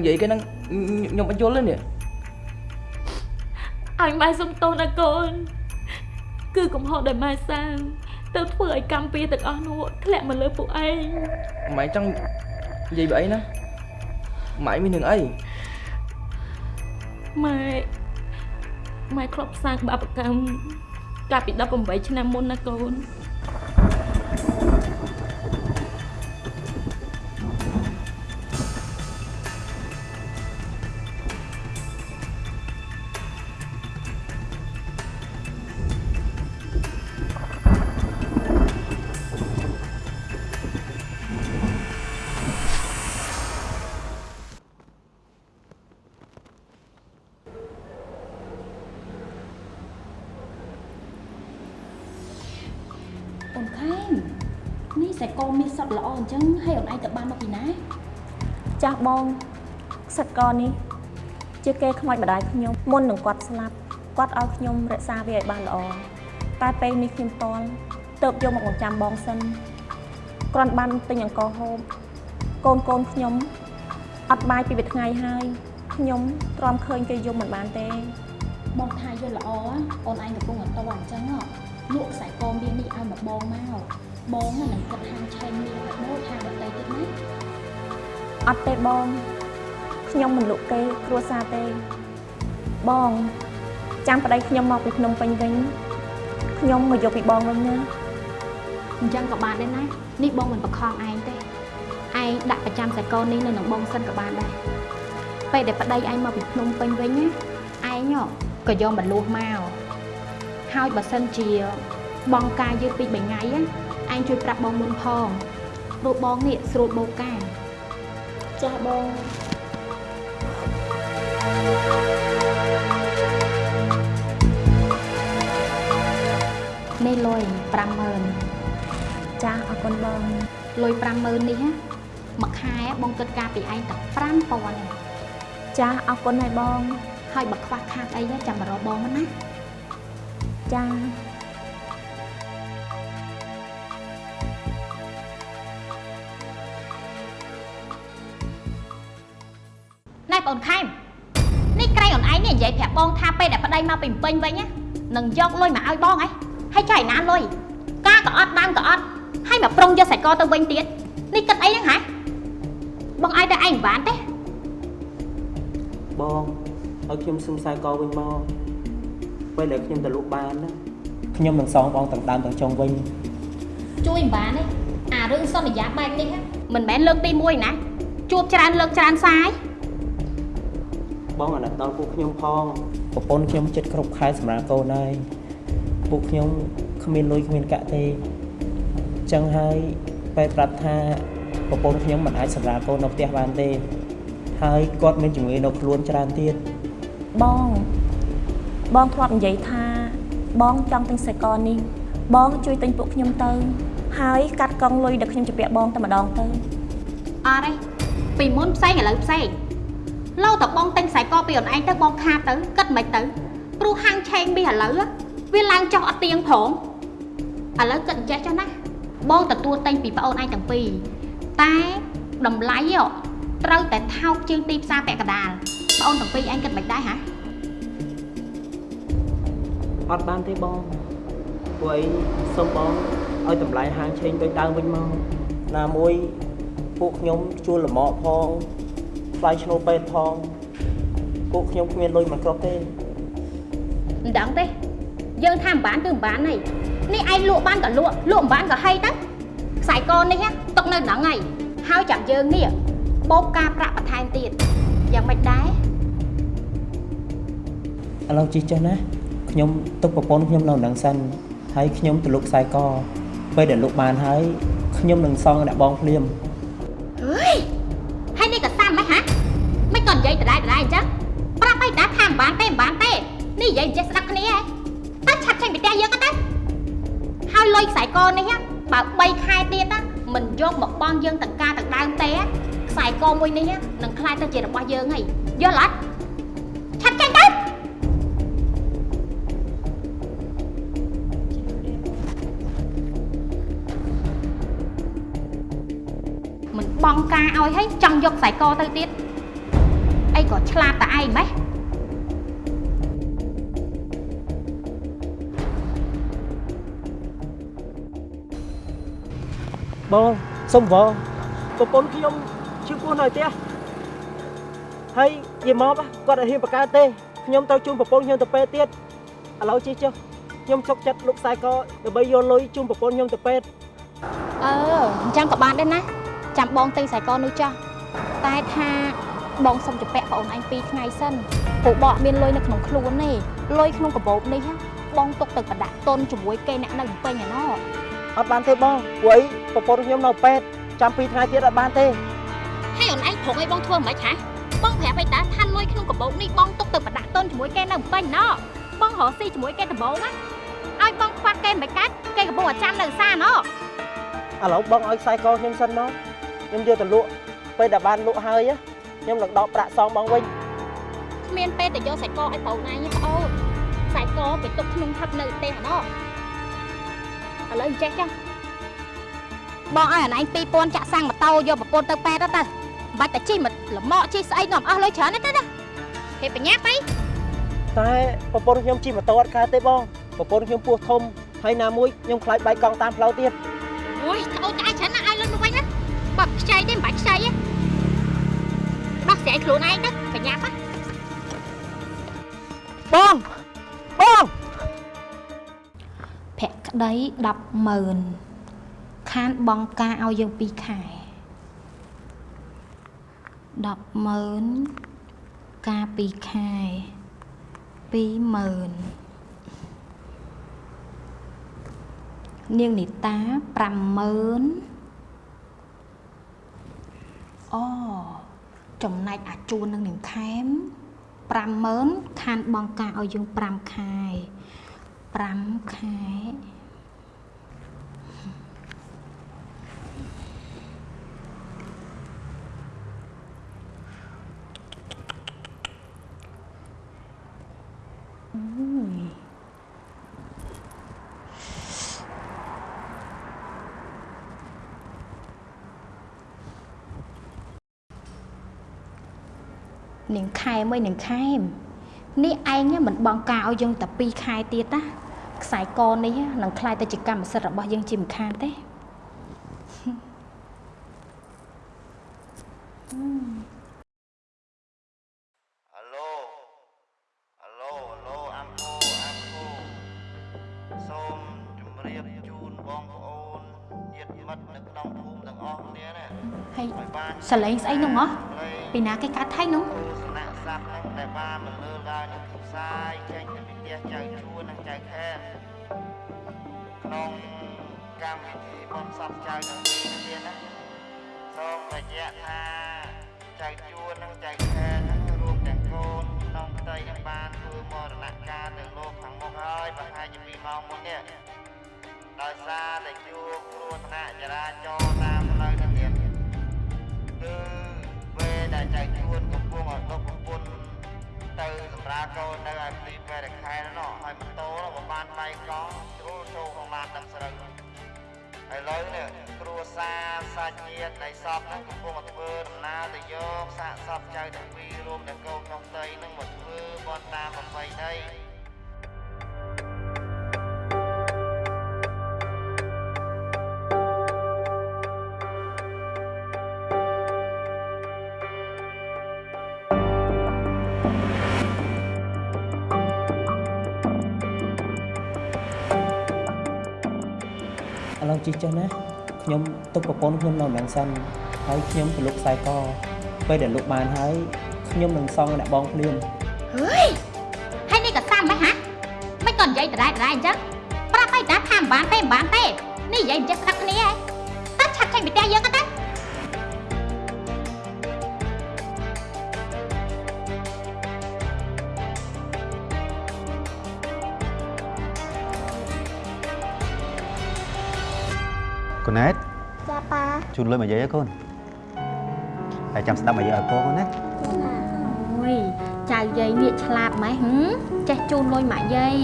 និយាយគេហ្នឹងខ្ញុំបញ្យល់ទេនេះឲ្យម៉ែសុំទោសណាកូនគឺកំហុសដែលម៉ែសាងទៅធ្វើឲ្យកម្មពៀទាំងអស់នោះធ្លាក់មកលើពួកឯងម៉ែចង់និយាយពីអីណាម៉ែមាននឹងអីម៉ែម៉ែធ្លាប់សាងបាបកម្មកាលពី18ឆ្នាំមុនណាកូនអូន សែកូមានសត្វល្អអញ្ចឹងហើយអូនឯងទៅបានមកពីណាចាស់បងខ្សិតកនេះជាគេខ្មោចម្ដាយខ្ញុំមុននឹងគាត់ស្លាប់គាត់ឲ្យខ្ញុំរក្សាវាឲ្យបានល្អតែពេលនេះខ្ញុំតល់ទៅបយកមកបង្ចាំបងសិនគ្រាន់បានទិញអង្ករហូបកូនកូនខ្ញុំអត់បាយពីមួយថ្ងៃហើយខ្ញុំទ្រាំឃើញគេយកមិនបានទេបងថាយល់ល្អអូនឯងកំពុងអត់តអញ្ចឹងលក់ខ្សែកមាននេះឲ្យមកបងមក បងនឹងគិតហាងឆេងនេះឲ្យដូចហាងដតីទៀតណាអត់ទេបងខ្ញុំមិនលក់គេគ្រួសារទេ បងចាំប្តីខ្ញុំមកពីភ្នំពេញវិញខ្ញុំមកយកពីបងវិញណាអញ្ចឹងក៏បានដែរណានេះបងមិនបខំឯងទេឯងដាក់ប្រចាំខ្សែកនេះនៅនឹងបងសិនក៏បានដែរពេលដែលប្តីឯងមកពីភ្នំពេញវិញណាឯងក៏យកមកលួសមកហើយបើសិនជាបងការយឺតពី3ថ្ងៃណា ឯងជួយប្រាប់បងមុនផងព្រោះបងនេះស្រួលបោកការចាស់បងនេះលុយ50000ចាស់អរគុណបងលុយ50000នេះណាមួយខែបងគិតការពីឯងតែ5000ទេចាស់អរគុណហើយបងហើយបើខ្វះខាតអីណាចាំមករកបងមកណាចា ស់ណែបងខែមនេះក្រៃអូនឯងនេះនិយាយប្រាប់បងថាពេលដែលប្តីមកពីភ្នំពេញវិញណានឹងយកលុយមកឲ្យបងហ៎ហើយចៃណាលុយការក៏អត់ដើមក៏អត់ហើយមកប្រុងយកសាច់កទៅវិញទៀតនេះគិតអីហ្នឹងហ៎បងឲ្យតែឯងមិនបានទេបងឲ្យខ្ញុំសុំខ្សែកវិញមកពេលដែលខ្ញុំទៅលក់បានណាខ្ញុំនឹងសងបងទាំងដើមទាំងចុងវិញជួយមិនបានទេអារឿងសន្យាបែបនេះណាមិនមែនលើកទី1ណាជួបច្រើនលើកច្រើនសាយ បងអាណិតដល់ពួកខ្ញុំផងប្រពន្ធខ្ញុំចិត្តគ្រប់ខែសម្រាប់កូនហើយពួកខ្ញុំគ្មានលុយគ្មានកាក់ទេអញ្ចឹងហើយពេលប្រាប់ថាប្រពន្ធខ្ញុំមិនអាចសម្រាប់កូននៅផ្ទះបានទេ ហើយគាត់មានជំងឺនៅខ្លួនច្រើនទៀតបងបងធ្លាប់និយាយថា បងចង់ទិញខ្សែកនេះបងជួយទិញពួកខ្ញុំទៅ ហើយកាត់កង់លុយដែលខ្ញុំជពាក់បងតែម្ដងទៅអត់ទេពីមុនផ្សេងឥឡូវផ្សេង លោតបងទិញខ្សែកពីអូនឯងទៅបងខាតទៅគិតមិនទៅព្រោះហាងឆេងមាសឥឡូវវាឡើងចុះអត់ទៀងផងឥឡូវគិតអញ្ចេះចុះណាបងទទួលទិញពីប្អូនឯងទាំងពីរតែតម្លៃត្រូវតែថោកជាងទីផ្សារពាក់កណ្ដាលប្អូនទាំងពីរឯងគិតមិនដែរហ៎អត់បានទេបងព្រោះអីសុំបងឲ្យតម្លៃហាងឆេងដូចដើមវិញមកណាមួយពួកខ្ញុំជួលលម្អផង ថ្លៃឈ្នួលពេទ្យផងពួកខ្ញុំគ្មានលុយមកគ្រប់ទេមិនដឹងទេយើងថាមិនបានគឺមិនបានហីនេះឯងលក់បានក៏លក់លក់មិនបានក៏ហីទៅខ្សែកនេះណាຕົកនៅហ្នឹងហើយហើយចាំយើងនេះបោកការប្រាក់បន្ថែមទៀតយ៉ាងម៉េចដែរឥឡូវជិះចេះណាខ្ញុំទុកប្រពន្ធខ្ញុំនៅនឹងសិនហើយខ្ញុំទៅលុកខ្សែកពេលដែលលុកបានហើយខ្ញុំនឹងសងអ្នកបងភ្លាម និយាយចេះស្ដាប់គ្នាតែឆាប់ចេញពីផ្ទះយើងទៅហើយលុយខ្សែកនេះបើ3ខែទៀតមិនយកមកបងយើងទាំងការទាំងដើមទេខ្សែកមួយនេះនឹងខ្លាយទៅជារបស់យើងហើយយល់អត់ឆាប់ចេញទៅមិនបងការឲ្យហើយចង់យកខ្សែកទៅទៀតអីក៏ឆ្លាតតែឯងម៉េះ បងសុំវប្រពន្ធខ្ញុំឈឺពោះនៅផ្ទះហើយយាយមកគាត់អត់ហ៊ានបង្កើតទេខ្ញុំទៅជូនប្រពន្ធខ្ញុំទៅពេទ្យទៀតឥឡូវជិះចុះខ្ញុំសុកចិត្តលុកខ្សែកដើម្បីយកលុយជូនប្រពន្ធខ្ញុំទៅពេទ្យអឺអញ្ចឹងក៏បានដែរណាចាំបងទិញខ្សែកនោះចាស់តែថាបងសុំជពាក់បងឯង2ថ្ងៃសិនព្រោះបកមានលុយនៅក្នុងខ្លួនទេលុយក្នុងកាបូបនេះបងទុកទៅប្រដាក់តុនជាមួយគេអ្នកនៅពេញឯណោះ អត់បានទេបងព្រោះអីប្រពន្ធខ្ញុំនៅពេទ្យចាំ2ថ្ងៃទៀតអត់បានទេហើយអូនឯងព្រមឲ្យបងធ្វើមិនខ្មិចហ៎បងប្រាប់ឲ្យតាថាលុយក្នុងកាបូបនេះបងទុកទៅប្រដាក់តុនជាមួយគេនៅពេញណោះបងរកស៊ីជាមួយគេដំបូងណាឲ្យបងខ្វះគេមិនកាច់គេកំពុងតែចាំនៅផ្សារណោះឥឡូវបងឲ្យខ្សែកខ្ញុំសិនមកខ្ញុំយកទៅលក់ពេលដែលបានលក់ហើយខ្ញុំនឹងដកប្រាក់សងបងវិញគ្មានពេលទៅយកខ្សែកឲ្យប្រូនឯងទេប្អូនខ្សែកទៅទុកក្នុងថឹបនៅផ្ទះណោះ ឥឡូវអញ្ចេះចឹងបងឲ្យអាណៃ2000ចាក់សាំងម៉ូតូយកប្រពន្ធទៅប៉ែតទៅមិនបាច់តែជិះមកលម៉កជិះស្អីនាំអស់លុយច្រើនទេទៅណាហេបញ្ញាប់អីតែប្រពន្ធខ្ញុំជិះម៉ូតូអត់កើតទេបងប្រពន្ធខ្ញុំពោះធំហើយណាមួយខ្ញុំខ្លាចបែកកង់តាមផ្លូវទៀតអូយត្អូនត្អែច្រើនណាស់ឲ្យលុយមកវិញណាបើខ្ចីទេមិនបាច់ខ្ចីទេដោះស្រាយខ្លួនឯងទៅបញ្ញាប់ណាបងបងភ ក្តី100000ខានបងការឲ្យយើង2ខែ100000ការ2ខែ20000នាងនីតា50000អូចំណែកអាជួននឹងនាងខែម50000ខានបងការឲ្យយើង5ខែ5ខែ នាងខែមួយនាងខែមនេះឯងមិនបងការឲ្យយើងតែ2ខែទៀតណាខ្សែកនេះនឹងខ្លាយទៅជាកម្មសិទ្ធិរបស់យើងជាមិនខានទេហៅឡូហៅឡូឡូអាំគូអាំគូសូមជម្រាបជូនបងប្អូនញាតិមិត្តនៅក្នុងភូមិទាំងអស់គ្នាណាហើយសលេងស្អីនោះហ៎ពីណាគេកាត់ថៃនោះ ណ្យសពចៅទាំងពីរនេះទៀតណាសូមរយៈថាចៅជួននិងចៅខែនហ្នឹងរួមទាំងកូនក្នុងផ្ទៃនឹងបានធ្វើមរណកាលទៅលោកខាងមុខហើយប្រហែលជា2ម៉ោងមុននេះដោយសារតែជួបគ្រោះថ្នាក់ចរាចរណ៍តាមផ្លូវទៅទៀតគឺពេលដែលចៅជួនកំពុងឲ្យដប់ប្រពន្ធទៅសម្រាប់កូននៅឯទីពេលខែនោះហើយម៉ូតូនោះក៏បានបែកកង់ជ្រុលចូលក្នុងឡានដឹកស្រូវ ឥឡូវនេះគ្រួសារសាច់ញាតិនៃសពហ្នឹងកំពុងតែធ្វើដំណើរទៅយកសាកសពចៅទាំងពីររួមទាំងកូនក្នុងផ្ទៃហ្នឹងមកធ្វើបន់តាមប្រពៃណី ជិះចុះណាខ្ញុំទុកប្រពន្ធខ្ញុំនៅនឹងសិនហើយខ្ញុំទៅលុកខ្សែកពេលដែលលុកបានហើយខ្ញុំនឹងសងអ្នកបងភ្លាមហើយនេះក៏សាំម៉េចហ៎មិនក៏និយាយដដែលដដែលអញ្ចឹងប្រាប់ឲ្យតាថាមិនបានទេមិនបានទេនេះនិយាយមិនចេះស្ដាប់គ្នាហ៎តើឆាប់ចេញពីផ្ទះយើង ជូនលុយមកយាយឲ្យកូនហើយចាំស្ដាប់មកយាយឲ្យកូនណាអូយចៅយាយនេះឆ្លាតម៉េះហឹមចេះជូនលុយម៉ាក់យាយ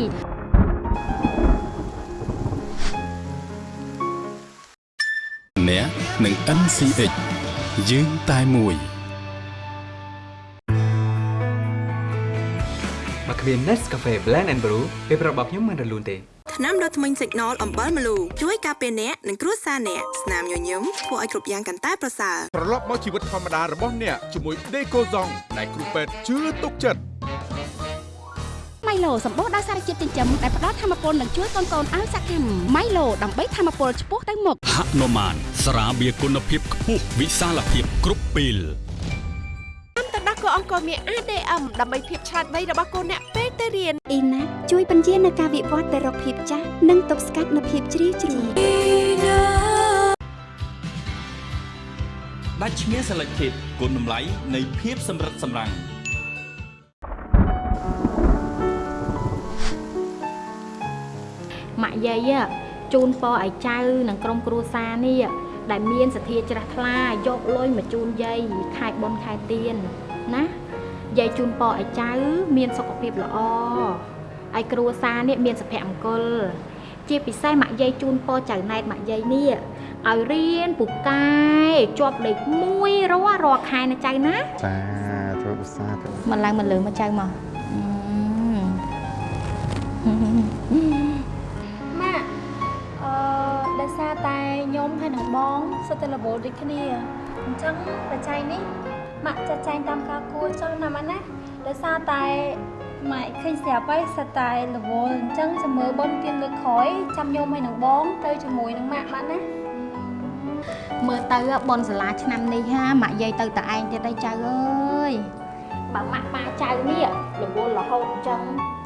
អ្នកនឹង NCH យើងតែមួយបើគ្មាន Nescafe Blend and Brew ពេលប្រាប់របស់ខ្ញុំមិនរលូនទេ ថ្នាំដុសធ្មេញ Signal អំបិលម្លូជួយការពារអ្នកនិងគ្រួសារអ្នកស្នាមញញឹមធ្វើឲ្យគ្រប់យ៉ាងកាន់តែប្រសើរត្រឡប់មកជីវិតធម្មតារបស់អ្នកជាមួយដេកូហ្សងដែលគ្រូពេទ្យជឿទុកចិត្តម៉ៃឡូសម្បូរដោយសារជាតិចិញ្ចឹមដែលផ្ដល់ធម៌ពលនិងជួយកូនកូនៗឲ្យសកម្មម៉ៃឡូដើម្បីធម៌ពលឆ្ពោះទៅមុខហនុមានស្រាបៀរគុណភាពខ្ពស់វិសាលភាពគ្រប់ពេល តាមទៅដោះគោអង្គរមាន ADM ដើម្បីភាពឆ្លាតវៃរបស់កូនអ្នកពេលទៅរៀនអ៊ីណាជួយបញ្ជានៅការវិវត្តទៅរកភាពចាស់និងទប់ស្កាត់នូវភាពជ្រីវជ្រួញដាច់ឈ្មោះ Selected គុណតម្លៃនៃភាពសម្រិតសម្រាំងម៉ាក់យាយอะជូនពរឲ្យចៅនិងក្រុមគ្រួសារនេះដែលមានសទ្ធាជ្រះថ្លាយកលុយមកជូនយាយខែបុណ្យខែទៀន ណាយាយជូនពរឲ្យចៅ មានសុខភាពល្អឲ្យគ្រួសារនេះមានសុភមង្គល ជាពិសេសម៉ាក់យាយជូនពរចៅណែតម៉ាក់យាយនេះឲ្យរៀនពូកែជាប់លេខ1រាល់រាល់ខែណាចៅណាសាធុសាធុមិនឡើងមិនលើមកចៅមកអឺម៉ាក់អឺដោយសារតែខ្ញុំហើយនឹងបងសុទ្ធតែរវល់ដូចគ្នាអញ្ចឹងបច្ច័យនេះ ម៉ាក់ចាត់ចែងតាមការគួរចុះណាម៉ាក់ណាដោយសារតែម៉ាក់ឃើញស្រាប់ហើយសិតតែរវល់អញ្ចឹងចាំមើលបងទៀនលើកក្រោយចាំខ្ញុំហើយនឹងបងទៅជាមួយនឹងម៉ាក់ម៉ាក់ណាមើលទៅបនសាលាឆ្នាំនេះហាម៉ាក់យាយទៅតែឯងទៀតហើយចៅអើយបើម៉ាក់ប៉ាចៅនេះរវល់រហូតអញ្ចឹង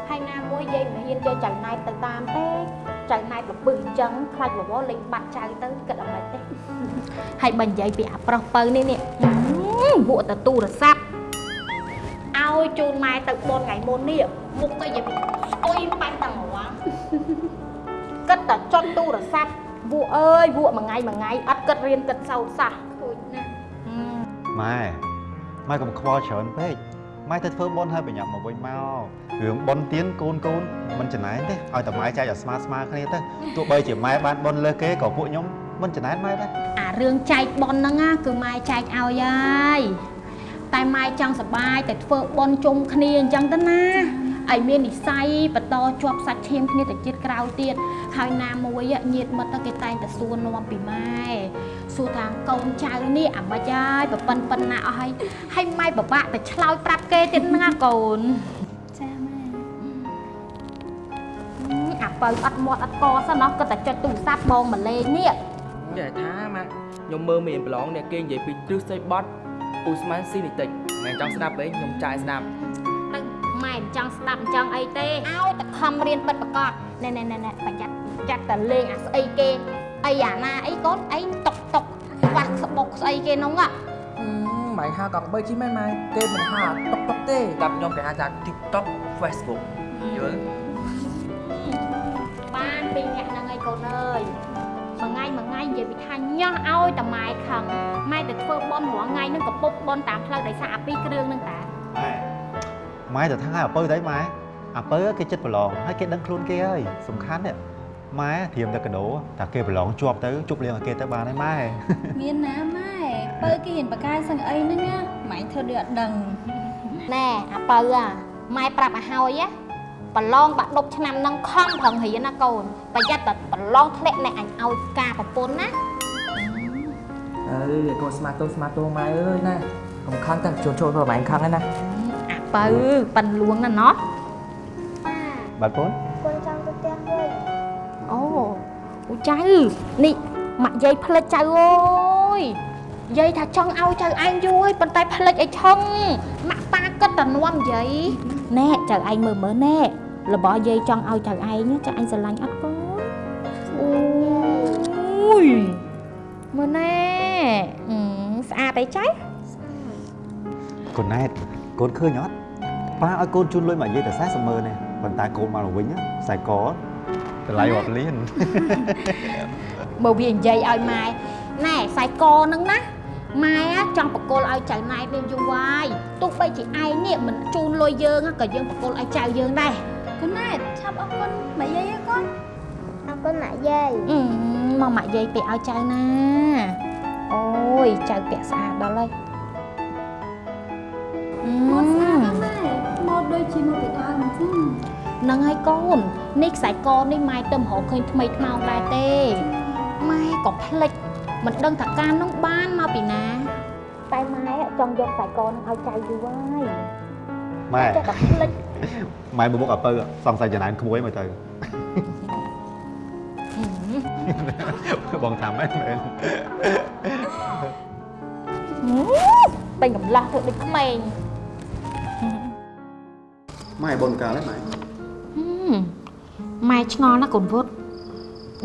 ហើយណាមួយយាយមិនហ៊ានយកចៅណែតទៅតាមទេចៅណែតលពឹសអញ្ចឹងខ្លាចរវល់លេងបាត់ចៅទៅគិតអ្វីទេហើយបើនិយាយពីអាប្រុសពៅនេះនេះ អឺវក់ទៅទូរស័ព្ទឲ្យជូនម៉ែទៅបនថ្ងៃមុននេះមុខទៅយាយស្អុយបាញ់តែហ្មងគិតតែចុចទូរស័ព្ទវក់អើយវក់មួយថ្ងៃមួយថ្ងៃអត់គិតរៀនគិតសោតសោះខូចណាស់ម៉ែម៉ែកុំខ្វល់ច្រើនពេកម៉ែទៅធ្វើបុណ្យហើយប្រញាប់មកវិញមករឿងបុណ្យទៀនកូនកូនមិនចំណែនទេឲ្យតែម៉ែចែកឲ្យស្មើស្មើគ្នាទៅទោះបីជាម៉ែបានបុណ្យលើសគេក៏ពួកខ្ញុំ មិនចំណែនម៉ែដែរអារឿងចែកប៉ុនហ្នឹងណាគឺម៉ែចែកឲ្យហើយតែម៉ែចង់សប្បាយតែធ្វើប៉ុនជុំគ្នាអញ្ចឹងទៅណាឲ្យមាននិស័យបន្តជាប់សាច់ឈាមគ្នាទៅជាតិក្រោយទៀតហើយណាមួយញាតមិត្តគេតែងតែសួរនាំពីម៉ែសួរថាកូនចៅនេះអាម៉េចហើយប្រពន្ធប៉ុណ្ណាអស់ហើយហើយម៉ែពិបាកតែឆ្លើយប្រាប់គេទៀតហ្នឹងណាកូនចាម៉ែអាបើអត់មាត់អត់កសិនណោះគាត់តែចុចទូរស័ព្ទបងមកលេងនេះ និយាយថាម៉ាក់ខ្ញុំមើលមានប្រឡងអ្នកគេនិយាយពីទ្រឹស្ដីបត់អ៊ូស្មានស៊ីនីតិចមិនចង់ស្ដាប់ទេខ្ញុំចាយស្ដាប់ទៅម៉ែមិនចង់ស្ដាប់អញ្ចឹងអីទេឲ្យតែខំរៀនពិតប្រកបណែណែណែណែប្រយ័ត្នចាត់តែលេងអាស្អីគេអីអាណាអីកូនអីតុកតុកខ្វះស្បុកស្អីគេនោះហ៎ម៉ៃហៅកង់បីជីមែនម៉ៃគេមិនហៅតុកតុកទេតាមខ្ញុំគេហៅថា TikTok Facebook យល់បានពីរអ្នកហ្នឹងឯងកូនអើយ មួយថ្ងៃមួយថ្ងៃនិយាយពីថាញ៉ោះឲ្យតែម៉ែខឹងម៉ែទៅធ្វើបន់រាល់ថ្ងៃហ្នឹងក៏ពុកបន់តាមផ្លូវដោយសារអាពីរគ្រឿងហ្នឹងតាម៉ែទៅថាឲ្យអាពៅទៅម៉ែអាពៅគេចិត្តប្រឡងហើយគេដឹងខ្លួនគេហើយសំខាន់នេះម៉ែធៀមតែកដោតែគេប្រឡងជាប់ទៅជប់លៀងឲ្យគេទៅបានហើយម៉ែមានណាម៉ែបើគេហ៊ានបកាយសឹងអីហ្នឹងណាម៉ែធ្វើដូចអត់ដឹងណែអាបើអាម៉ែប្រាប់ឲ្យហើយណា ប្រឡងបាក់ដប់ឆ្នាំហ្នឹងខំប្រឹងរៀនណាកូនប្រយ័ត្នតែប្រឡងធ្លាក់អ្នកអញឲ្យការប្រពន្ធណាអើយកូនស្មាតូស្មាតូម៉ែអើយណាកុំខឹងតែជួនចូលទៅម៉ែខឹងហ្នឹងណាអាបើប៉ិនលួងណាណោះបាទកូនកូនចង់ទៅផ្ទះវិញអូអូចៅនេះម៉ាក់យាយផ្លិចចៅអើយយាយថាចង់ឲ្យចៅឯងយូរហើយប៉ុន្តែផ្លិចអីឆឹងម៉ាក់ប៉ា គិតតែនាំយាយណែចៅឯងមើលមើលណែរបស់យាយចង់ឲ្យចៅឯងចៅឯងស្រឡាញ់អត់កូនអូយមើលណែអឺស្អាតអីចៅកូនណែតកូនឃើញអត់ប៉ាឲ្យកូនជូនលុយមកនិយាយតែ40ម៉ឺនទេប៉ុន្តែកូនមកវិញខ្សែកតម្លៃរាប់លានបើវានិយាយឲ្យម៉ែណែខ្សែកហ្នឹងណា ម៉ែចង់បកគលឲ្យចៅណែតនេះយូរហើយទោះបីជាឯងនេះមិនជូនលុយយើងក៏យើងបកគលឲ្យចៅយើងដែរកូនណែតឆាប់អរគុណម៉ែយាយអើកូនអរគុណម៉ាក់យាយមកម៉ាក់យាយទៅឲ្យចៅណាអូយចៅពាក់ស្អាតដល់ហើយអឺម៉ូតស្អាតណាស់ម៉ែម៉ូតដូចជាម៉ូតពីដើមអញ្ចឹងហ្នឹងហើយកូននេះខ្សែកនេះម៉ែទៅមករកឃើញថ្មីថ្មោងដែរទេម៉ែក៏ភ្លេច មិនដឹងថាការនោះបានមកពីណាតែម៉ែចង់យកខ្សែកនឹងឲ្យចៅយូរហើយម៉ែចេះតែភ្លេចម៉ែមួយមុខអពៅសង្ស័យចំណានក្មួយមើលទៅបងថាម៉ែមែនពេញកំឡោះធ្វើដូចក្មេងម៉ែបុនកាលហ្នឹងម៉ែហឹមម៉ែឆ្ងល់ណាស់កូនវុត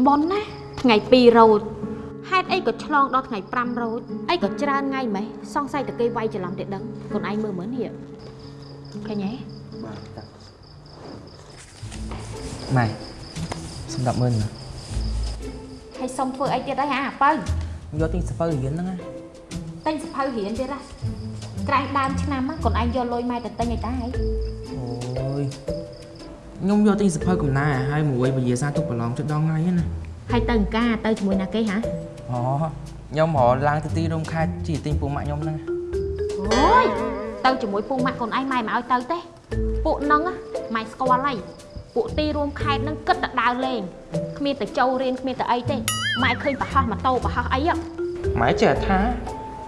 ប៉ុនណាថ្ងៃ2រោចហេេតុអីក៏ឆ្លងដល់ថ្ងៃ5រោចអីក៏ច្រើនថ្ងៃម៉េះសង្ស័យតែគេវាយច្រឡំតែដឹងខ្លួនឯងមើលមើលនេះឃើញទេបាទតាម៉ែសម្រាប់មើលណាហើយសុំធ្វើអីទៀតអីអាប៉ៅយកទិញសភៅរៀនហ្នឹងណាទិញសភៅរៀនទៀតណាក្រែងដើមឆ្នាំហ្នឹងខ្លួនឯងយកលុយម៉ែទៅទិញអីតាហីអូយខ្ញុំយកទិញសភៅកំណែឲ្យមួយវិញ្ញាសាទុកប្រឡងចិត្តដងថ្ងៃណាហើយទៅអង្គការទៅជាមួយណាគេហ៎ អូខ្ញុំរកឡើងទៅទីរោមខេត្តជីទិញពូម៉ាក់ខ្ញុំហ្នឹងអូយទៅជាមួយពូម៉ាក់ខ្លួនឯងម៉ែមិនឲ្យទៅទេពួកហ្នឹងណាម៉ែស្គាល់ហើយពួកទីរួមខេត្តហ្នឹងគិតតែដើរលេងគ្មានតែចូលរៀនគ្មានតែអីទេម៉ែឃើញប្រហោះម៉ូតូប្រហោះអីហ៎ម៉ែចេះថា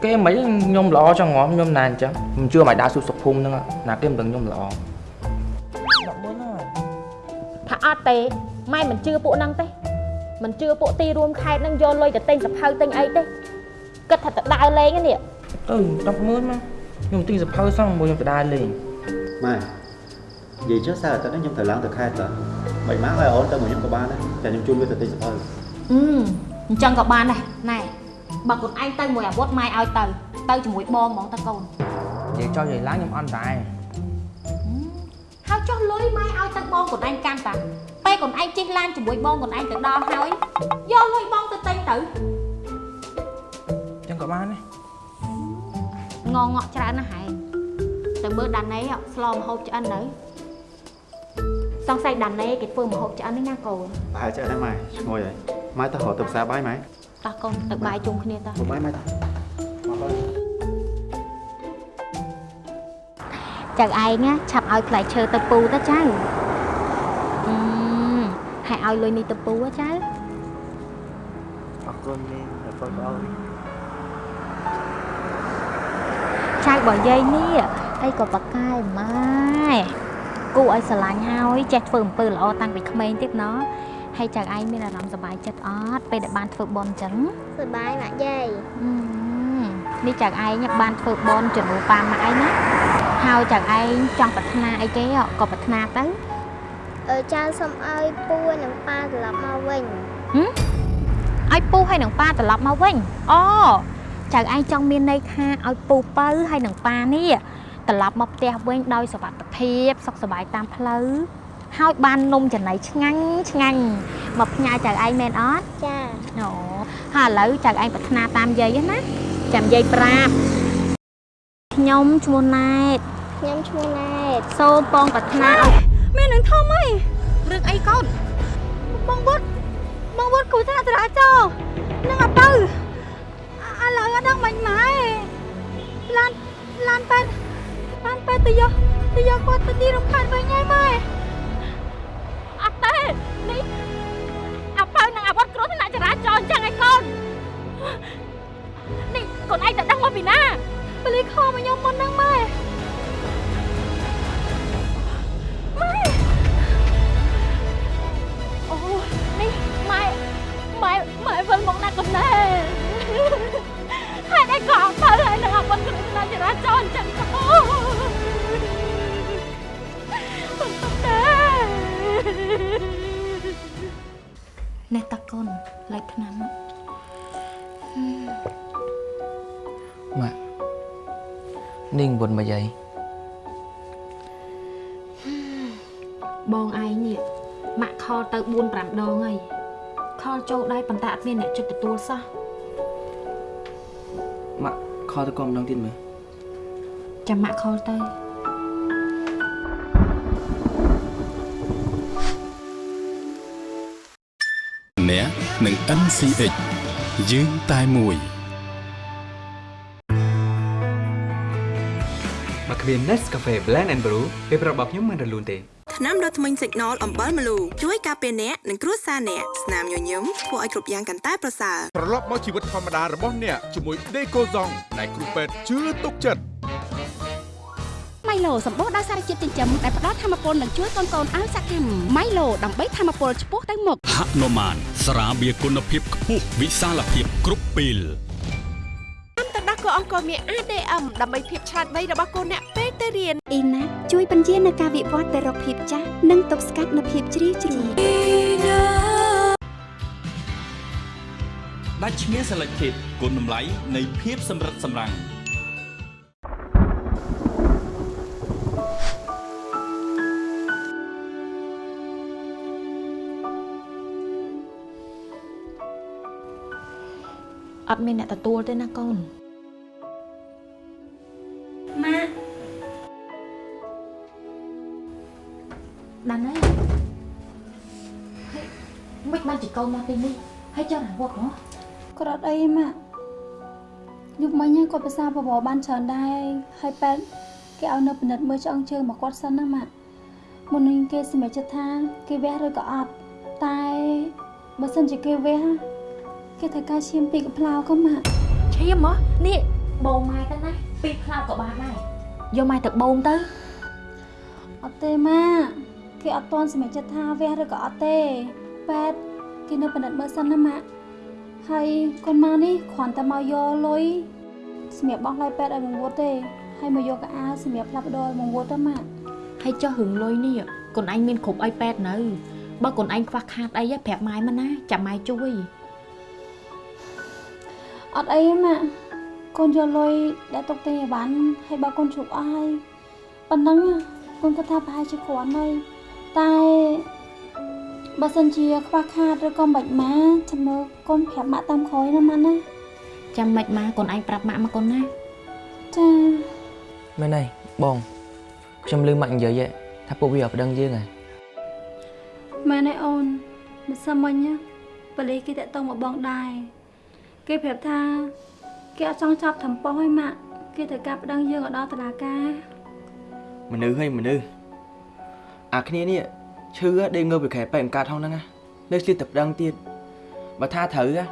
គេមិនខ្ញុំល្អចង់ងំខ្ញុំណាអញ្ចឹងមិនជឿម៉ែដើរសុខសុខភូមិហ្នឹងណាគេមិនដឹងខ្ញុំល្អដល់មុនហើយថាអត់ទេម៉ែមិនជឿពួកហ្នឹងទេ មិនជឿពួកទីរួមខេត្តហ្នឹងយកលុយទៅទិញសភៅទិញអីទេគិតថាទៅដើរលេងហ្នឹងនេះទៅ10ម៉ឺនមកខ្ញុំទិញសភៅសោះមួយខ្ញុំទៅដើរលេងម៉ែនិយាយចុះសារអាទិត្យនេះខ្ញុំត្រូវឡើងទៅខេត្តតើមិនម៉ាក់ឲ្យអូនទៅមួយខ្ញុំក៏បានដែរតែខ្ញុំជូនវាទៅទិញសភៅអឺអញ្ចឹងក៏បានដែរណែបើខ្លួនឯងទៅមួយអាវុធម៉ែឲ្យទៅទៅជាមួយបងហ្មងតើកូននិយាយចោលនិយាយឡើងខ្ញុំអត់ដែរហើយចុះលុយម៉ែឲ្យទៅបងខ្លួនឯងកាន់តា ពេលខ្លួនឯងជិះឡានជាមួយបងខ្លួនឯងទៅដល់ហើយយកលុយបងទៅទិញទៅអញ្ចឹងក៏បានដែរងងក់ច្រើនណាស់ហែងទៅមើលដាណេស្លមហូបឆ្អិននៅសង្ស័យដាណេគេធ្វើម្ហូបឆ្អិននេះណាកូនប្រហែលចេះដែរម៉ែឈ្ងុយហើយម៉ែទៅរកទៅផ្សារបាយម៉ែតោះកូនទៅបាយជុំគ្នាតោះមកបាយម៉ែទៅមកបាយចៅឯងណាឆាប់ឲ្យផ្លែឈើទៅពូទៅចៅអឺ ហើយឲ្យលុយនេះទៅពូហ៎ចៅអរគុណនាងអរគុណបងចៅរបស់យាយនេះអីក៏បកកែម៉ែគូឲ្យស្រឡាញ់ហើយចេះធ្វើអំពើល្អតាំងពីក្មេងទៀតណោះហើយចៅឯងមានអារម្មណ៍សប្បាយចិត្តអត់ពេលដែលបានធ្វើបន់អញ្ចឹងសប្បាយម៉ាក់យាយអឺនេះចៅឯងបានធ្វើបន់ជំនួសប៉ាម៉ាក់ឯងណាហើយចៅឯងចង់ប្រាថ្នាអីគេក៏ប្រាថ្នាទៅអឺ ចៅសុំឲ្យពូនិងប៉ាត្រឡប់មកវិញហឹមឲ្យពូហើយនឹងប៉ាត្រឡប់មកវិញអូចៅឯងចង់មានន័យថាឲ្យពូពៅហើយនឹងប៉ានេះត្រឡប់មកផ្ទះវិញដោយសុវត្ថិភាពសុខសប្បាយតាមផ្លូវហើយបាននំចំណីឆ្ងាញ់ឆ្ងាញ់មកផ្ញើចៅឯងមែនអត់ចាអូហើយឥឡូវចៅឯងប្រាថ្នាតាមយាយណាចាំយាយប្រាប់ខ្ញុំឈ្មោះណែតខ្ញុំឈ្មោះណែតសូមបងប្រាថ្នាឲ្យ មាននឹងធំអីរឿងអីកូនបងវត្តបងវត្តគូថាចរាចរណ៍នឹងអត់ទៅឥឡូវអត់ដឹងមិនម៉ែឡានឡានប៉ែតឡានប៉ែតទៅយកទៅយកគាត់ទៅទីរំខានវិញហើយម៉ែអត់ទេនេះអាបើនឹងអាវុធគ្រោះថ្នាក់ចរាចរណ៍អញ្ចឹងឯងកូននេះកូនឯងទៅដឹងមកពីណាបលីខមកខ្ញុំមុនហ្នឹងម៉ែម៉ែ លេខឆ្នាំម៉ាក់នាងបុនមកយាយបងឯងនេះម៉ាក់ខលទៅ4 5ដងហើយខលចូលដែរប៉ុន្តែអត់មានអ្នកជិតទទួលសោះម៉ាក់ខលទៅកុំម្ដងទៀតមើលចាំម៉ាក់ខលទៅ និង NCX យើងតែមួយមកគ្មាន Nescafe Blend and Brew ពេលប្រាប់របស់ខ្ញុំមិនរលូនទេថ្នាំដុសធ្មេញ Signal អំបិលម្លូជួយការពារអ្នកនិងគ្រួសារអ្នកស្នាមញញឹមធ្វើឲ្យគ្រប់យ៉ាងកាន់តែប្រសើរត្រឡប់មកជីវិតធម្មតារបស់អ្នកជាមួយ Decozong ដែលគ្រូពេទ្យជឿទុកចិត្តម៉ៃឡូសម្បូរដោយសារជាតិចិញ្ចឹមដែលផ្ដល់ធម្មពលនិងជួយកូនកូនឲ្យសកម្មម៉ៃឡូដើម្បីធម្មពលឆ្ពោះទៅមុខហនុមាន ស្រាបៀរគុណភាពខ្ពស់វិសាលភាពគ្រប់ពេលតាមទឹកដោះគោអង្គរមាន ADM ដើម្បីភាពឆ្លាតវៃរបស់កូនអ្នកពេលទៅរៀនអ៊ីណាជួយបញ្ជានៅការវិវត្តទៅរកភាពចាស់និងទប់ស្កាត់នូវភាពជ្រីវជ្រួញដាច់ឈ្មោះ Selected គុណតម្លៃនៃភាពសម្រិតសម្រាំង អត់មានអ្នកទទួលទេណាកូនម៉ាក់ដានហើយមិនបានជាកូនមកទីនេះហើយចង់រវត្តហ៎គាត់អត់អីម៉ាក់យប់មិញគាត់ភាសាបបរបានច្រើនដែរហើយប៉ែតគេឲ្យនៅពិនិត្យមើលឆ្អឹងជើងមកគាត់សិនណាម៉ាក់មុននឹងគេសម្រេចចិត្តថាគេវះឬក៏អត់តែបើសិនជាគេវះ គេត្រូវការឈាមពីរកំ pl ៅក៏ម៉ាក់ឈាមហ៎នេះបងម៉ែទៅណាពីផ្លោកក៏បានដែរយកម៉ែទៅបូមទៅអត់ទេម៉ាក់គេអត់ទាន់សម្រេចចិត្តថាវះឬក៏អត់ទេប៉ែតគេនៅពិនិត្យមើលសិនណាម៉ាក់ហើយកូនម៉ានេះគ្រាន់តែមកយកលុយសម្រាប់បោះឡៃប៉ែតឲ្យមកវត្តទេហើយមកយកកៅអៅសម្រាប់ផ្លាស់ប្ដូរឲ្យមកវត្តទៅម៉ាក់ហើយចុះរឿងលុយនេះកូនឯងមានគ្រប់អីប៉ែតនៅបើកូនឯងខ្វះខាតអីប្រាប់ម៉ែមកណាចាំម៉ែជួយ អត់អីទេម៉ាក់កូនយកលុយដែលទុកទិញអីវ៉ាន់ហើយបើកូនជប់អស់ហើយប៉ុណ្ណឹងកូនគិតថាប្រហែលជាគ្រាន់ហើយតែបើសិនជាខ្វះខាតឬក៏មិនម៉ាចាំមើលកូនប្រាប់ម៉ាក់តាមក្រោយណាម៉ាក់ណាចាំមិនម៉ាកូនឯងប្រាប់ម៉ាក់មកកូនណាចាមែនហើយបងខ្ញុំលឺម៉ាក់និយាយហ៎ថាពួកវាអត់ប្តឹងយើងហ៎ម៉ែណែអូនមិនសិនមិញណាប៉ូលីសគេតាក់ទងមកបងដែរ គេប្រាប់ថាគេអត់ចង់ចាប់ថ្មប៉ុសឯម៉ាក់គេត្រូវការប្តឹងយើងឲ្យដល់តុលាការមនុស្សហើយមនុស្សអាគ្នានេះឈឺដេកងើបពីខែបែកអង្កាតហងហ្នឹងណានៅស្លៀកតែប្តឹងទៀតបើថាត្រូវណា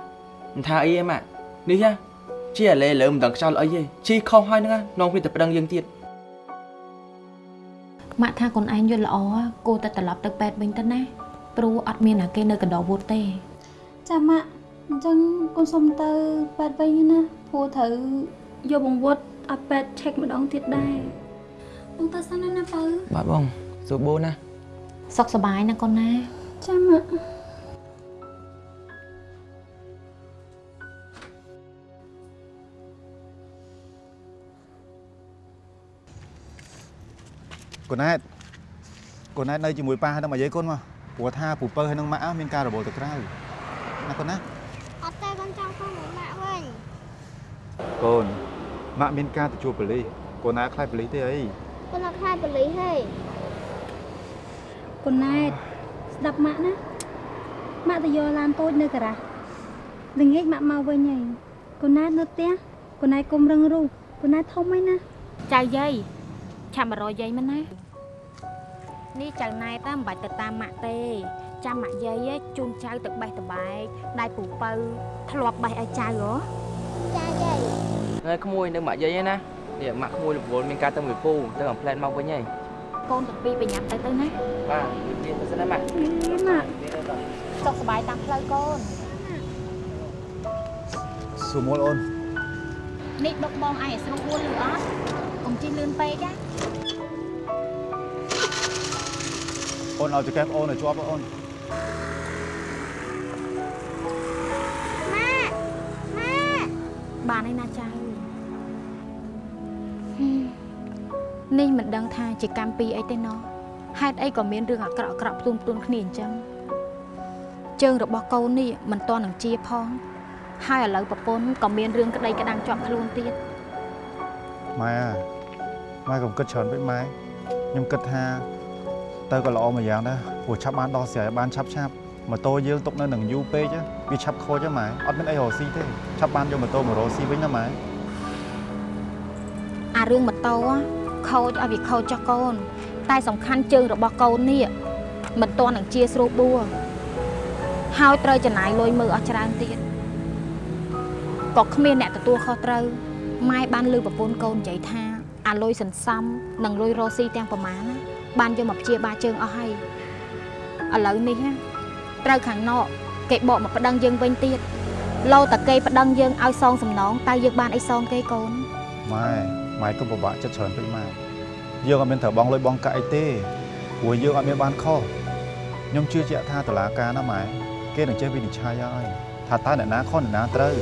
មិនថាអីទេម៉ាក់នេះណាជាអាលេលើមិនដឹងខ្យល់អីទេជីខុសហើយហ្នឹងណានាំគ្នាតែប្តឹងយើងទៀតម៉ាក់ថាកូនឯងយល់ល្អគួរតែត្រឡប់ទៅពេទ្យវិញទៅណាព្រោះអត់មានណាគេនៅកណ្ដោវត្តទេចាម៉ាក់ អញ្ចឹងកូនសុំទៅប៉ែតវិញណាព្រោះត្រូវយកបង្វត់ឲ្យប៉ែតឆែកម្ដងទៀតដែរបងទៅសិនណាណាបើបាទបងសួរបូណាសុខសប្បាយណាកូនណាចាម៉ាក់កូនណែតកូនណែតនៅជាមួយប៉ាហើយនឹងមកយាយកូនមកព្រោះថាពូពៅហើយនឹងម៉ាក់មានការរបូរទៅក្រៅណាកូនណា អត់ទេកូនចង់ទៅមួយម៉ាក់វិញ កូនម៉ាក់មានការទៅជួបប៉ូលីសកូនណាខ្លាចប៉ូលីសទេអីកូនអត់ខ្លាចប៉ូលីសហេកូនណែតស្ដាប់ម៉ាក់ណាម៉ាក់ទៅយកឡានតូចនៅការ៉ាស់ល្ងាចម៉ាក់មកវិញហើយកូនណែតនៅផ្ទះកូនណែតកុំរឹងរូសកូនណែតធំហើយណាចៅយាយឆាប់មករយយាយមកណានេះចៅណែតមិនបាច់ទៅតាមម៉ាក់ទេចាំម៉ាក់យាយជូនចៅទៅបេះតបែកដៃពូពៅធ្លាប់បេះឲ្យចៅហ៎ចាយាយ ហើយក្មួយនៅម៉ាក់យាយហ្នឹងណានេះម៉ាក់ក្មួយរវល់មានការទៅមួយពូទៅអាផ្លែតមកវិញហើយកូនទាំងពីរប្រញាប់ទៅទៅណាបាទនិយាយទៅសិនណាម៉ាក់ម៉ាក់សុខសប្បាយតាមផ្លូវកូនសួរមុលអូននេះដុកបងឯងឲ្យស្រួលលឺអត់កុំជិះលឿនពេកណាអូនឲ្យចង្កេះអូនឲ្យជាប់អូនម៉ាក់ម៉ាក់បានហើយណាចៅ នេះមិនដឹងថាជាកម្មពីអីទេណោះហេតុអីក៏មានរឿងអាក្រក់អាក្រក់ផ្ទុំផ្ទួនគ្នាអញ្ចឹងជើងរបស់កូននេះមិនតន់នឹងជាផង ហើយឥឡូវប្រពន្ធក៏មានរឿងក្តីក្តាំងជាប់ខ្លួនទៀតម៉ែម៉ែកុំគិតច្រើនពេកម៉ែខ្ញុំគិតថាទៅក៏ល្អមួយយ៉ាងដែរព្រោះឆាប់បានដោះស្រាយបានឆាប់ឆាប់ម៉ូតូយើងទុកនៅនឹងយូរពេកវាឆាប់ខូចហ្នឹងម៉ែអត់មានអីរកស៊ីទេឆាប់បានយកម៉ូតូមករកស៊ីវិញណាម៉ែអារឿងម៉ូតូ ខូចឲ្យវាខូចចុះកូន តែសំខាន់ជើងរបស់កូននេះមិនទាន់នឹងជាស្រួលបួរហើយត្រូវចំណាយលុយមើលអស់ច្រើនទៀតក៏គ្មានអ្នកទទួលខុសត្រូវម៉ែបានលើប្រពន្ធកូននិយាយថាអាលុយសន្សំនិងលុយរកស៊ីទាំងប្រមាណណាបានយកមកព្យាបាលជើងអស់ហើយឥឡូវនេះណាត្រូវខាងនក់គេបកមកប្តឹងយើងវិញទៀតលោតែគេប្តឹងយើងឲ្យសងសំណងតើយើងបានអីសងគេកូនម៉ែ ម៉ែកុំពិបាកចិត្តច្រើនពេកម៉ែយើងអត់មានត្រូវបងលុយបងកាក់អីទេព្រោះយើងអត់មានបានខុសខ្ញុំជឿជាក់ថាតឡាការណាម៉ែគេនឹងចេះវិនិច្ឆ័យហើយថាតើអ្នកណាខុសអ្នកណាត្រូវ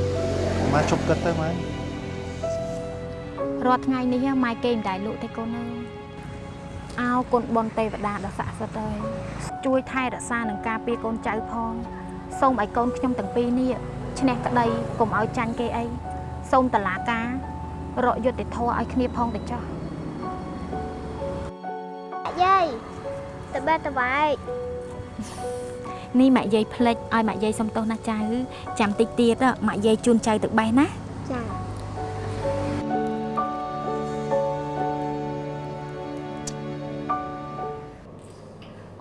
ម៉ែជប់គិតទៅម៉ែរាល់ថ្ងៃនេះម៉ែគេមិនដែលលក់ទេកូនអើយអោគុណបុណ្យទេវតាដ៏ស័ក្តិសិទ្ធិអើយជួយថែរក្សានិងការពារកូនចៅផងសូមឲ្យកូនខ្ញុំទាំងពីរនេះឈ្នះក្តីកុំឲ្យចាញ់គេអីសូមតឡាការ រកយុត្តិធម៌ឲ្យគ្នាផងទៅចុះយាយតបេតបែកនេះម៉ាក់យាយផ្លិចឲ្យម៉ាក់យាយសុំទោសណាចៅចាំតិចទៀតម៉ាក់យាយជូនចៅទៅបេះណាចា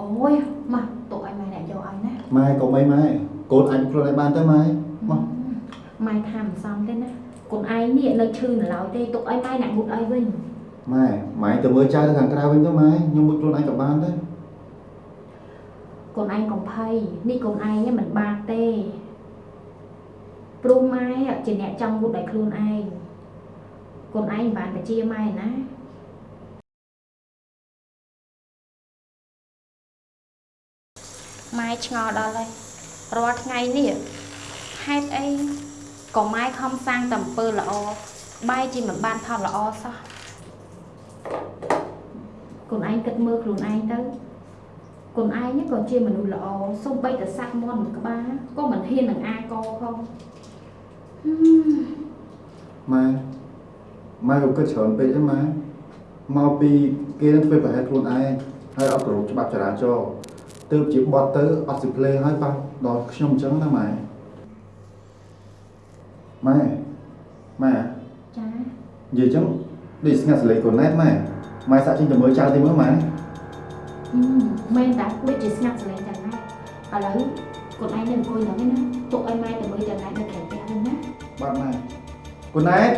អូយមកទុកឲ្យម៉ែអ្នកយកឲ្យណាម៉ែកុំអីម៉ែកូនអាចខ្លួនឯងបានទៅម៉ែមកម៉ែថាមិនសមទេណា កូនឯងនេះនៅឈឺនៅឡើយទេទុកឲ្យម៉ែអ្នកមុតឲ្យវិញម៉ែម៉ែទៅមើលចៅទៅខាងក្រៅវិញទៅម៉ែខ្ញុំមួយខ្លួនឯងក៏បានដែរកូនឯងកំភៃនេះកូនឯងមិនបាក់ទេព្រោះម៉ែជាអ្នកចង់មុតឲ្យខ្លួនឯងកូនឯងមិនបានបជាម៉ែណាម៉ែឆ្ងល់ដល់ហើយរាល់ថ្ងៃនេះហេតុអី ក៏ម៉ែខំសាងតែអំពើល្អបែរជាមិនបានផលល្អសោះកូនឯងគិតមើលខ្លួនឯងទៅកូនឯងក៏ជាមនុស្សល្អសូម្បីតែសាក់មន់មួយក្បាលក៏មិនហ៊ាននឹងអាកផងហឹមម៉ែម៉ែក៏គិតច្រើនពេកទេម៉ែមកពីគេនឹងធ្វើប្រហែលខ្លួនឯងហើយអត់គោរពច្បាប់ចរាចរណ៍ទើបជាបត់ទៅអត់សិភ្លេងហើយប៉ះដល់ខ្ញុំអញ្ចឹងណាម៉ែ ម៉ែម៉ែចានិយាយអញ្ចឹងដូចស្ងាត់សលេងកូនណែតម៉ែម៉ែសាក់ចេញទៅមើលចៅទៅមើលម៉ែហឹមមែនតាដូចជាស្ងាត់សលេងចឹងណាឥឡូវកូនឯងនៅអង្គុយហ្នឹងឯណាទុកឲ្យម៉ែទៅមើលចឹងណានៅក្រៅផ្ទះវិញណាបាទម៉ែកូនណែត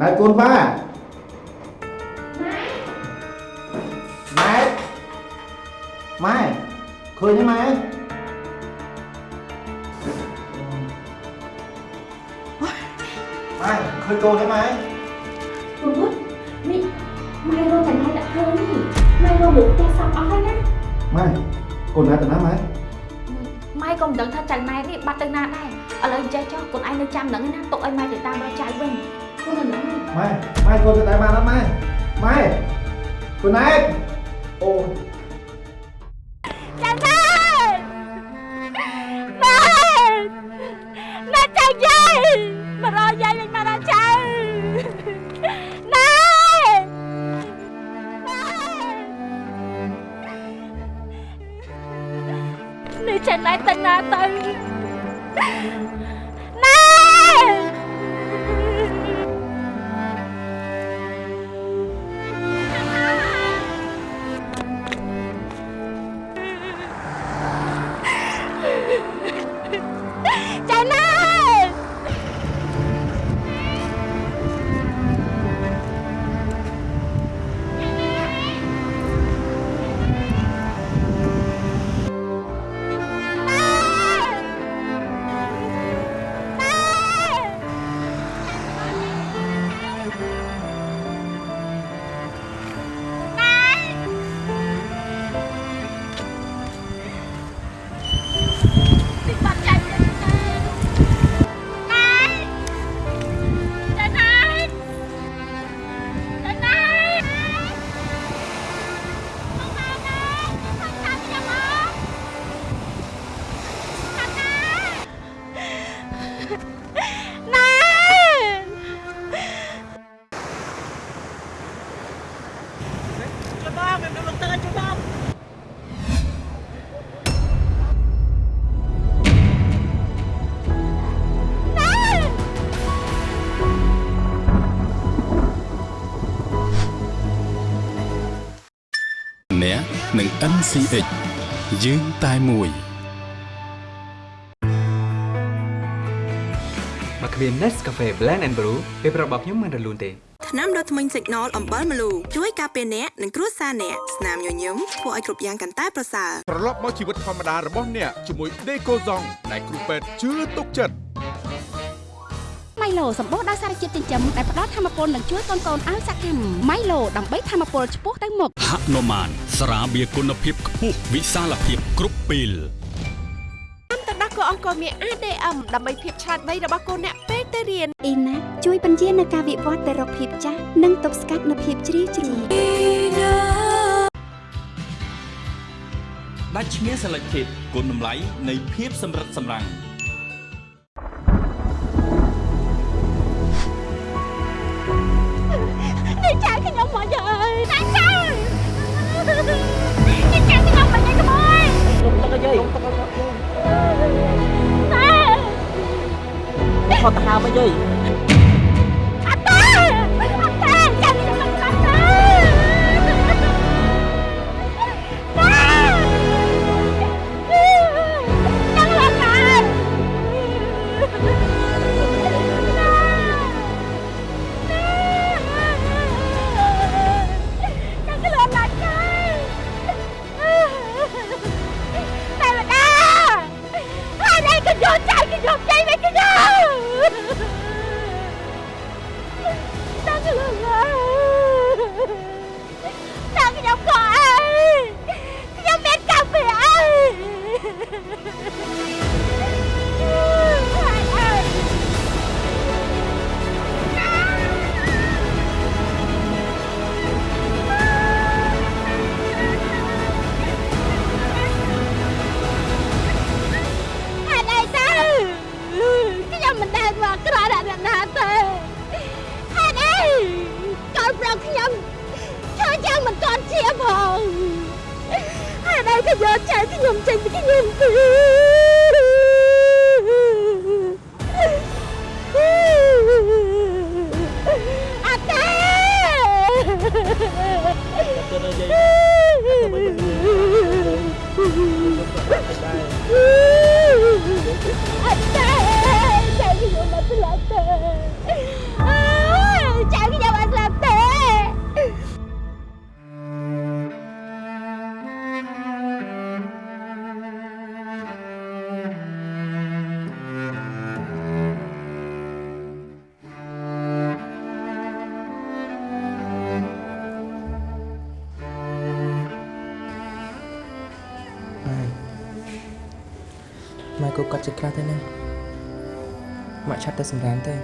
ណែតកូនប៉ាម៉ែម៉ែឃើញទេម៉ែ ម៉ែឃើញកូនទេម៉ែព្រោះនេះម៉ែរកតែណៃដាក់ធ្វើនេះម៉ែរកមុខផ្ទះសពអស់ហើយណាម៉ែកូនណែតទៅណាម៉ែម៉ែក៏មិនដឹងថាចៅណៃនេះបាត់ទៅណាដែរឥឡូវចេះចុះកូនឯងនៅចាំហ្នឹងឯណាទុកឲ្យម៉ែទៅតាមរកចៅវិញកូននៅហ្នឹងឯងម៉ែម៉ែកូនទៅតែបានអត់ម៉ែម៉ែកូនណែតអូ ចេះណែ និង NCH យើងតែមួយបើគ្មាន Nescafe Blend and Brew ពេលប្រាប់របស់ខ្ញុំមិនរលូនទេថ្នាំដុសធ្មេញ Signal អំបិលម្លូជួយការពារអ្នកនិងគ្រួសារអ្នកស្នាមញញឹមធ្វើឲ្យគ្រប់យ៉ាងកាន់តែប្រសើរត្រឡប់មកជីវិតធម្មតារបស់អ្នកជាមួយ Decoson ដែលគ្រូពេទ្យជឿទុកចិត្តម៉ៃឡូសម្បូរដោយសារជាតិចិញ្ចឹមដែលផ្ដល់ធម៌ពលនិងជួយកូនកូនឲ្យសកម្មម៉ៃឡូដើម្បីធម៌ពលឆ្ពោះទៅមុខហនុមាន ស្រាបៀរគុណភាពខ្ពស់វិសាលភាពគ្រប់ពេលតាមទៅដល់កអង្គរមាន ADM ដើម្បីភាពឆ្លាតវៃរបស់កូនអ្នកពេលទៅរៀនអ៊ីណាជួយបញ្ជានៅការវិវត្តទៅរកភាពចាស់និងទប់ស្កាត់នូវភាពជ្រីវជ្រួញដាច់ឈ្មោះ Selected គុណតម្លៃនៃភាពសម្រិតសម្រាំង ខ ម៉ែគូគាត់ចិត្តខ្លះទេណាម៉ាក់ឆាប់ទៅសម្រានទៅ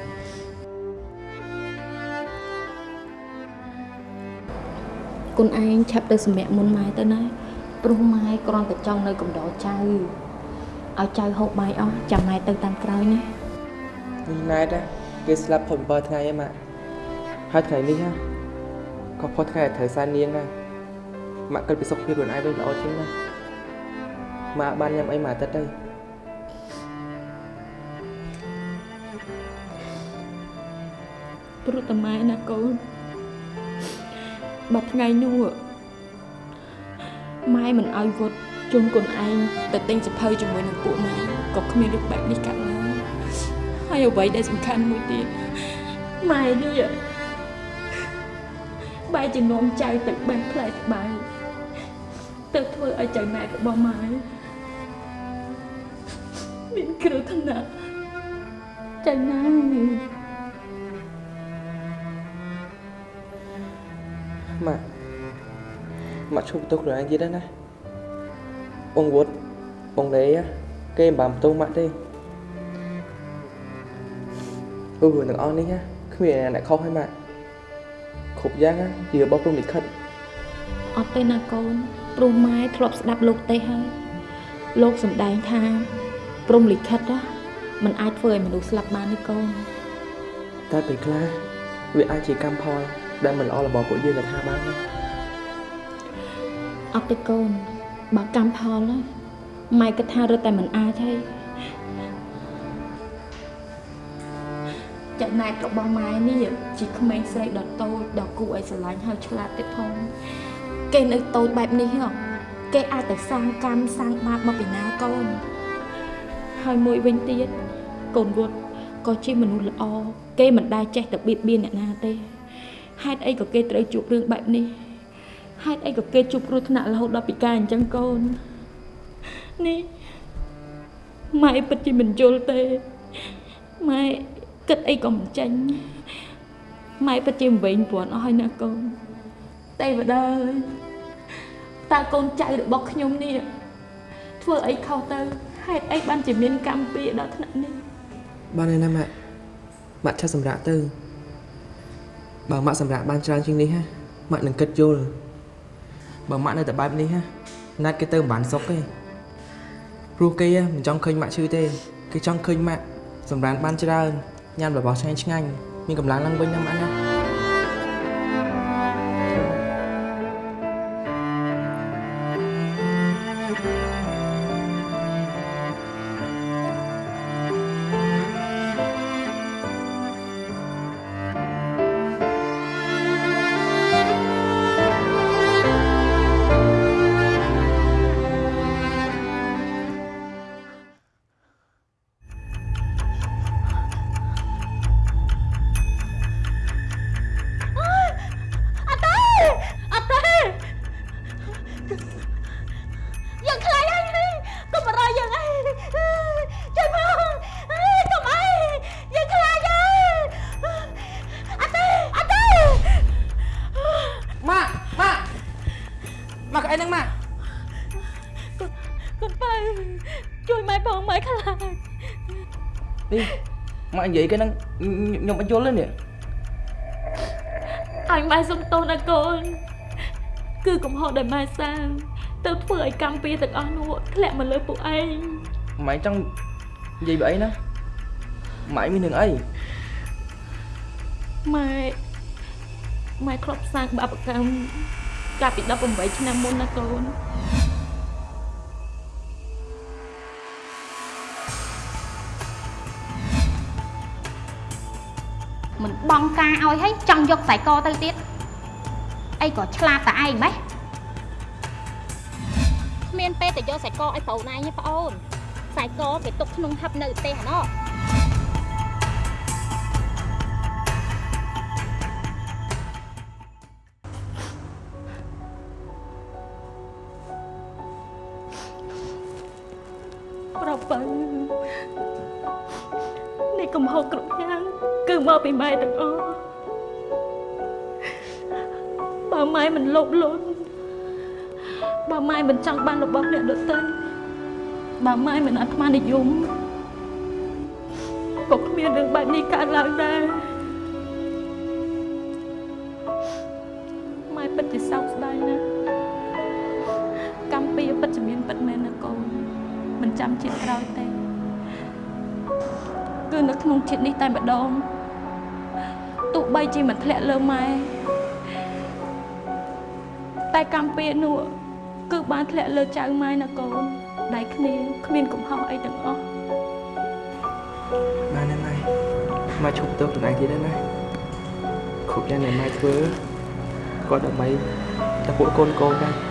គុណឯងឆាប់ទៅសម្រាកមុនម៉ែទៅណាព្រោះម៉ែគ្រាន់តែចង់នៅកំដរចៅឲ្យចៅហូបបាយអស់ចាំម៉ែទៅតាមក្រោយណានេះណែតគេស្លាប់ផុត7ថ្ងៃហើយម៉ាក់ហើយថ្ងៃនេះណាក៏ផុតថ្ងៃត្រូវសែននាងដែរម៉ាក់គិតពីសុខភាពខ្លួនឯងវិញល្អជាងណាម៉ាក់បានញ៉ាំអីមួយអាទិត្យទៅ ព្រោះតែម៉ែណាកូនបើថ្ងៃនោះម៉ែមិនឲ្យវត្តជូនកូនឯងទៅទិញសភៅជាមួយនឹងពួកម៉ែក៏គ្មានរឿងបែបនេះកាត់ឡើយហើយអ្វីដែលសំខាន់មួយទៀតម៉ែនេះបែរជានាំចៅទៅបេះផ្លែត្បាល់ទៅធ្វើឲ្យចៅណែរបស់ម៉ែមានគ្រោះថ្នាក់ចៅណែម៉ា ម៉ាក់ឈប់បន្ទោសខ្លួនឯងទៀតហើយណាបងវុតបងលេគេមិនបានបន្ទោសម៉ាក់ទេព្រោះរឿងទាំងអស់នេះណាគ្មានអ្នកខុសហើយម៉ាក់គ្រប់យ៉ាងណាជារបស់ព្រំលិខិតអត់ទេណាកូនព្រោះម៉ែធ្លាប់ស្ដាប់លោកទេហើយលោកសំដែងថាព្រំលិខិតណាมันអាចធ្វើឲ្យមនុស្សស្លាប់បានទេកូនតែពេលខ្លះវាអាចជាកម្មផលដែលមិនល្អរបស់ពួកយើងក៏ថាបានដែរ អត់ទេកូនបើកម្មផលណាម៉ែគិតថារត់តែមិនអាចទេចំណែករបស់ម៉ែនេះជាក្មេងស្រីដ៏តូចដ៏គួរឲ្យស្រឡាញ់ហើយឆ្លាតទៀតផងគេនៅតូចបែបនេះហ៎គេអាចតែសាងកម្មសាងបាបមកពីណាកូនហើយមួយវិញទៀតកូនវត្តក៏ជាមនុស្សល្អគេមិនដែលចេះតែបៀតបៀនអ្នកណាទេហេតុអីក៏គេត្រូវជួបរឿងបែបនេះ ហេតុអីក៏គេជួបគ្រោះថ្នាក់រហូតដល់ពិការអញ្ចឹងកូននេះម៉ែពិតជាមិនយល់ទេម៉ែគិតអីក៏មិនចាញ់ម៉ែពិតជាមិនវិញព្រាន់អស់ហើយណាកូនទេវតាអើយតើកូនចៅរបស់ខ្ញុំនេះធ្វើអីខុសទៅហេតុអីបានជាមានកម្មពីដល់ថ្នាក់នេះបានហើយណាម៉ាក់ម៉ាក់ឆាប់សម្រាប់ទៅបើម៉ាក់សម្រាប់បានច្រើនជាងនេះហ่ะម៉ាក់នឹងគិតយល់ បើម៉ាក់នៅតែបែបនេះហ่ะណាត់គេទៅមិនបានសុខទេព្រោះគេមិនចង់ឃើញម៉ាក់ឈឺទេគេចង់ឃើញម៉ាក់សម្រាប់បានច្រើនញ៉ាំរបស់ឆ្ងាញ់ឆ្ងាញ់មានកម្លាំងឡើងវិញណាម៉ាក់ណា បងម៉ែខ្លាចនេះម៉ាក់និយាយគេហ្នឹងខ្ញុំអត់យល់ទេនេះអញម៉ែសុំទោសណាកូនគឺកំហុសដែលម៉ែសាងទៅធ្វើឲ្យកម្មពីទាំងអស់នោះធ្លាក់មកលើពួកឯងម៉ែចង់និយាយបើអីណាម៉ែមានរឿងអីម៉ែម៉ែធ្លាប់សាងបាបកម្មកាលពី18ឆ្នាំមុនណាកូន បងការឲ្យហើយចង់យកខ្សែកទៅទៀតអីក៏ឆ្លាតតែឯងម៉េះគ្មានពេលទៅយកខ្សែកឲ្យប្រូនឯងទេប្អូនខ្សែកគេទុកក្នុងហឹបនៅផ្ទះអាណោះ ពីម៉ែទាំងអស់បើម៉ែមិនលោភលន់បើម៉ែមិនចង់បានរបស់អ្នកដទៃបើម៉ែមិនអាត្មានិយមក៏គ្មានរឿងបែបនេះកើតឡើងដែរម៉ែពិតជាសោកស្ដាយណាស់កម្មពីពិតជាមានពិតមែនណាកូនមិនចាំជាតិក្រោយទេគឺនៅក្នុងជាតិនេះតែម្ដងទោះ បីជាមិនធ្លាក់លើម៉ែតែកម្មពៀនោះគឺបានធ្លាក់លើចៅម៉ែណាកូនដៃគ្នាគ្មានកំហុសអីទាំងអស់បានហើយម៉ែម៉ែឈប់ទៅខ្លួនឯងទៀតហើយណាគ្រប់យ៉ាងដែលម៉ែធ្វើគាត់ដើម្បីតែពួកកូនកូនដែរប្រ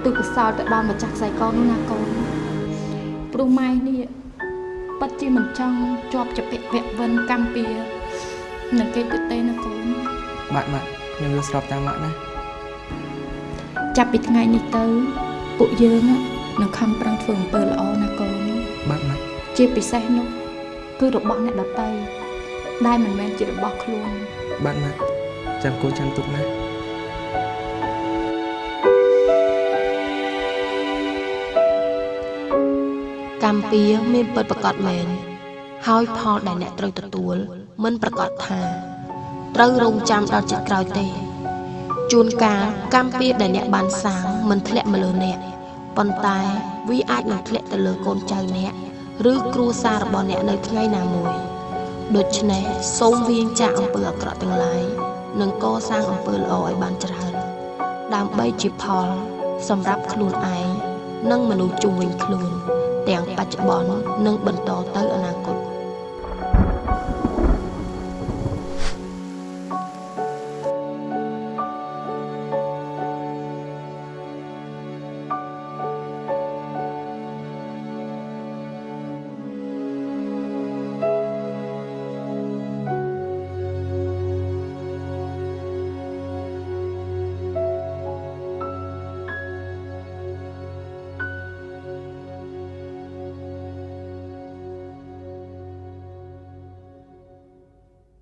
ទ្ទិសកុសលទៅដល់ម្ចាស់ខ្សែកនោះណាកូនព្រោះម៉ែនេះពិតជាមិនចង់ជាប់ជាពាក់វគ្គវិនកម្មពៀនឹងគេទៅទេណាកូនបាទម៉ាក់ខ្ញុំយល់ស្របតាមម៉ាក់ណាចាប់ពីថ្ងៃនេះទៅពួកយើងនឹងខំប្រឹងធ្វើអំពើល្អណាកូនបាទម៉ាក់ជាពិសេសនោះគឺរបស់អ្នកដតីដែលមិនមែនជារបស់ខ្លួនបាទម៉ាក់ចាំកូនចាំទុកណា កម្មពៀមានពិតប្រកបមែនហើយផលដែលអ្នកត្រូវទទួល មិនប្រកាសថាត្រូវរងចាំដល់ចិត្តក្រោយទេជួនកាលកម្មពៀដែលអ្នកបានសាងមិនធ្លាក់មកលើអ្នកប៉ុន្តែវាអាចនឹងធ្លាក់ទៅលើកូនចៅអ្នកឬគ្រួសាររបស់អ្នកនៅថ្ងៃណាមួយដូច្នេះសូមវាងចាកអំពើអាក្រក់ទាំងឡាយនិងកសាងអំពើល្អឲ្យបានច្រើនដើម្បីជាផល សម្រាប់ខ្លួនឯងនិងមនុស្សជុំវិញខ្លួន។ ទាំងបច្ចុប្បន្ននិងបន្ត